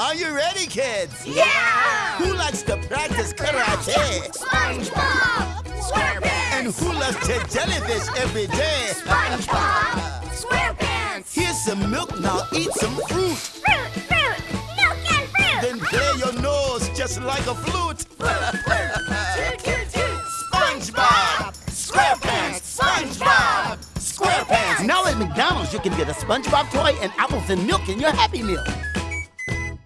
Are you ready, kids? Yeah! Who likes to practice karate? SpongeBob! SquarePants! And who loves to jellyfish every day? SpongeBob! SquarePants! Here's some milk, now eat some fruit. Fruit, fruit, milk and fruit! Then play your nose just like a flute. Toot, toot, toot! SpongeBob! SquarePants! SpongeBob! SquarePants! Now at McDonald's, you can get a SpongeBob toy and apples and milk in your Happy Meal.